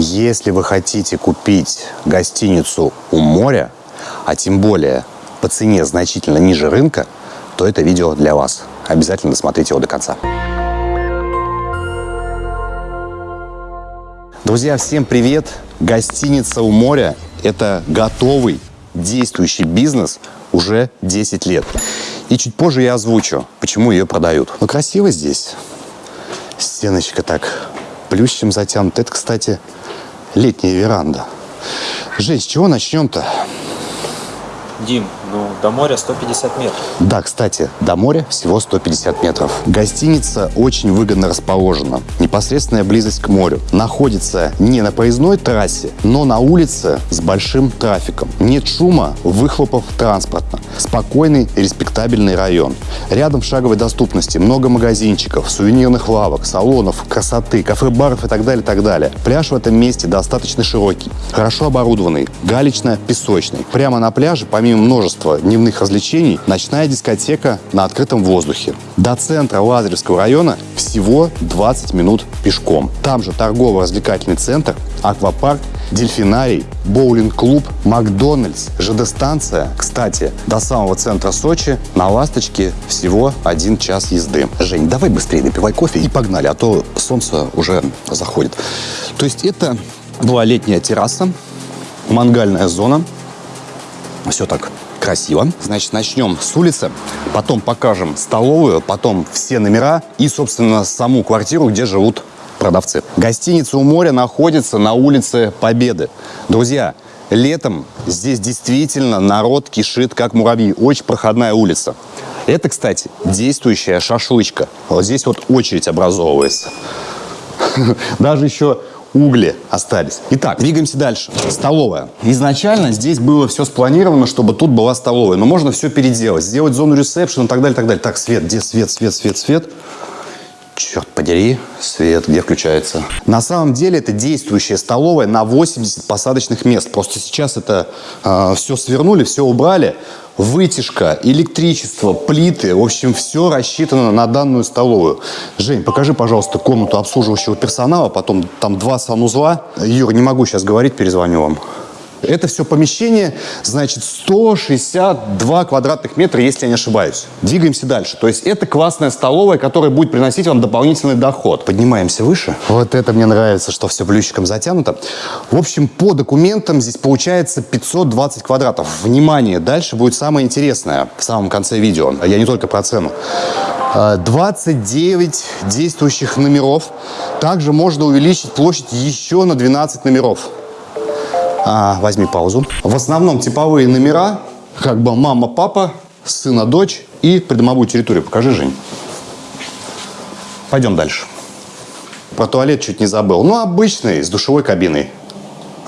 Если вы хотите купить гостиницу у моря, а тем более по цене значительно ниже рынка, то это видео для вас. Обязательно досмотрите его до конца. Друзья, всем привет! Гостиница у моря – это готовый, действующий бизнес уже 10 лет. И чуть позже я озвучу, почему ее продают. Ну, красиво здесь. Стеночка так плющем затянута. Это, кстати, летняя веранда. Жень, с чего начнем-то? Дим, ну, до моря 150 метров. Да, кстати, до моря всего 150 метров. Гостиница очень выгодно расположена. Непосредственная близость к морю. Находится не на поездной трассе, но на улице с большим трафиком. Нет шума, выхлопов транспорта. Спокойный, респектабельный район. Рядом в шаговой доступности много магазинчиков, сувенирных лавок, салонов, красоты, кафе-баров и так далее, так далее. Пляж в этом месте достаточно широкий, хорошо оборудованный, галечно-песочный. Прямо на пляже, помимо множества дневных развлечений, ночная дискотека на открытом воздухе. До центра Лазаревского района всего 20 минут пешком. Там же торгово-развлекательный центр, аквапарк, дельфинарий, боулинг-клуб, Макдональдс, ЖД-станция. Кстати, до самого центра Сочи на «Ласточке» всего один час езды. Жень, давай быстрее допивай кофе и погнали, а то солнце уже заходит. То есть это была летняя терраса, мангальная зона. Все так красиво. Значит, начнем с улицы, потом покажем столовую, потом все номера и, собственно, саму квартиру, где живут продавцы. Гостиница у моря находится на улице Победы. Друзья, летом здесь действительно народ кишит, как муравьи. Очень проходная улица. Это, кстати, действующая шашлычка. Вот здесь вот очередь образовывается. Даже еще угли остались. Итак, двигаемся дальше. Столовая. Изначально здесь было все спланировано, чтобы тут была столовая. Но можно все переделать. Сделать зону ресепшн и так далее, так далее. Так, свет, где свет, свет, свет, свет? Черт подери, свет где включается? На самом деле это действующая столовая на 80 посадочных мест. Просто сейчас это э, все свернули, все убрали. Вытяжка, электричество, плиты, в общем, все рассчитано на данную столовую. Жень, покажи, пожалуйста, комнату обслуживающего персонала, потом там два санузла. Юр, не могу сейчас говорить, перезвоню вам. Это все помещение, значит, 162 квадратных метра, если я не ошибаюсь. Двигаемся дальше. То есть это классная столовая, которая будет приносить вам дополнительный доход. Поднимаемся выше. Вот это мне нравится, что все плющиком затянуто. В общем, по документам здесь получается 520 квадратов. Внимание, дальше будет самое интересное в самом конце видео. Я не только про цену. 29 действующих номеров. Также можно увеличить площадь еще на 12 номеров. А, возьми паузу. В основном типовые номера, как бы мама, папа, сына, дочь и придомовую территорию. Покажи, Жень. Пойдем дальше. Про туалет чуть не забыл. Ну, обычный, с душевой кабиной.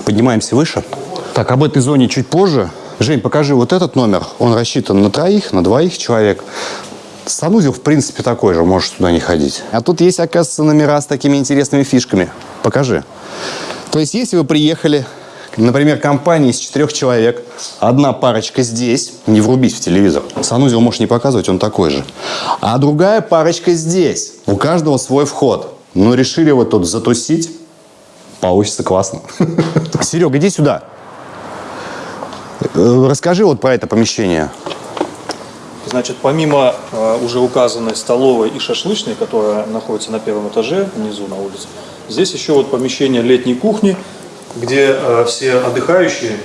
Поднимаемся выше. Так, об этой зоне чуть позже. Жень, покажи вот этот номер. Он рассчитан на троих, на двоих человек. Санузел, в принципе, такой же, можешь туда не ходить. А тут есть, оказывается, номера с такими интересными фишками. Покажи. То есть, если вы приехали Например, компания из четырех человек. Одна парочка здесь. Не врубись в телевизор. Санузел можешь не показывать, он такой же. А другая парочка здесь. У каждого свой вход. Но решили вот тут затусить. Получится классно. Серега, иди сюда. Э, расскажи вот про это помещение. Значит, помимо э, уже указанной столовой и шашлычной, которая находится на первом этаже, внизу на улице, здесь еще вот помещение летней кухни, где э, все отдыхающие.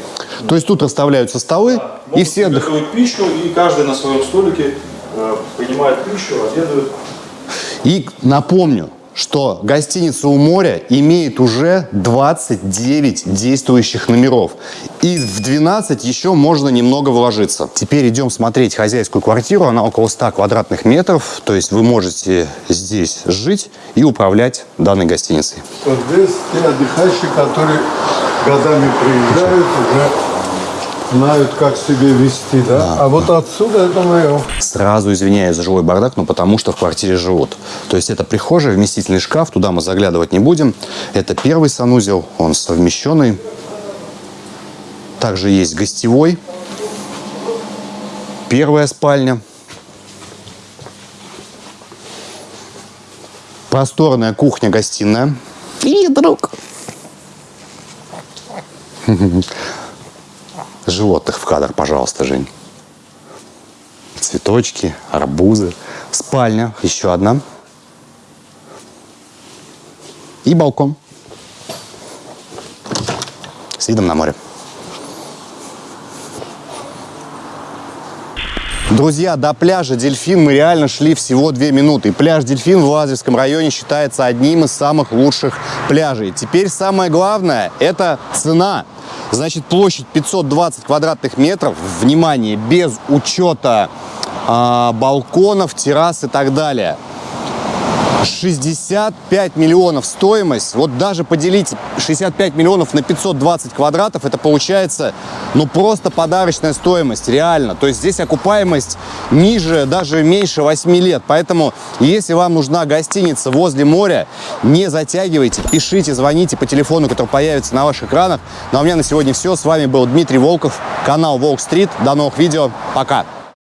То есть тут расставляются столы да, и все отдыхают пищу, и каждый на своем столике э, принимает пищу, обедает. И напомню, что гостиница у моря имеет уже 29 действующих номеров. И в 12 еще можно немного вложиться. Теперь идем смотреть хозяйскую квартиру. Она около 100 квадратных метров. То есть вы можете здесь жить и управлять данной гостиницей. Вот здесь те отдыхающие, которые годами приезжают, уже знают, как себя вести, да? да. А вот отсюда это мое. Сразу извиняюсь за живой бардак, но потому что в квартире живут. То есть это прихожая, вместительный шкаф, туда мы заглядывать не будем. Это первый санузел, он совмещенный. Также есть гостевой. Первая спальня. Просторная кухня-гостиная. Привет, друг! Животных в кадр, пожалуйста, Жень. Цветочки, арбузы. Спальня, еще одна. И балкон. С видом на море. Друзья, до пляжа Дельфин мы реально шли всего две минуты. Пляж Дельфин в Лазаревском районе считается одним из самых лучших пляжей. Теперь самое главное – это цена. Значит, площадь 520 квадратных метров. Внимание, без учета а, балконов, террас и так далее. 65 миллионов стоимость. Вот даже поделить 65 миллионов на 520 квадратов, это получается, ну, просто подарочная стоимость, реально. То есть здесь окупаемость ниже, даже меньше 8 лет. Поэтому, если вам нужна гостиница возле моря, не затягивайте, пишите, звоните по телефону, который появится на ваших экранах. Ну, а у меня на сегодня все. С вами был Дмитрий Волков, канал Волк Стрит. До новых видео. Пока.